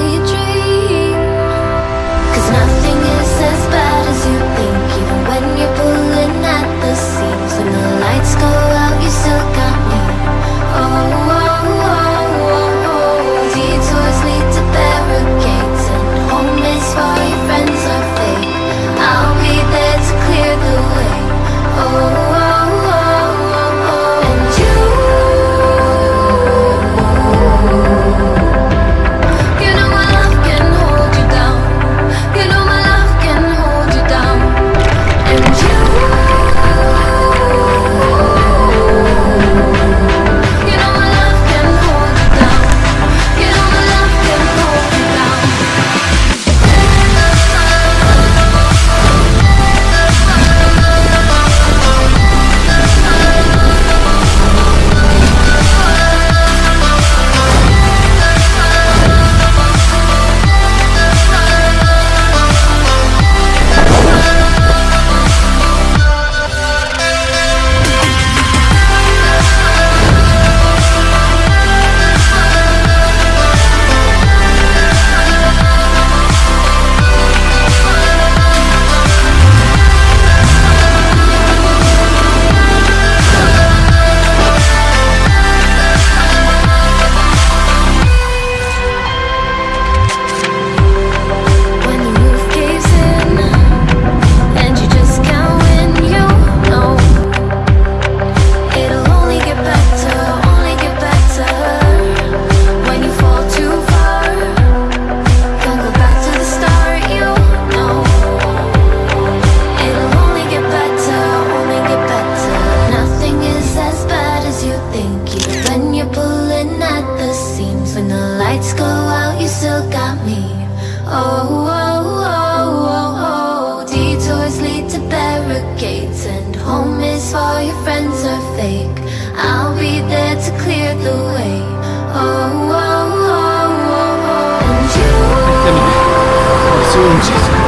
only a dream me. Oh, oh, oh, oh, oh. Detours lead to barricades And home is for your friends are fake. I'll be there to clear the way. Oh, oh, oh, oh, oh. And you.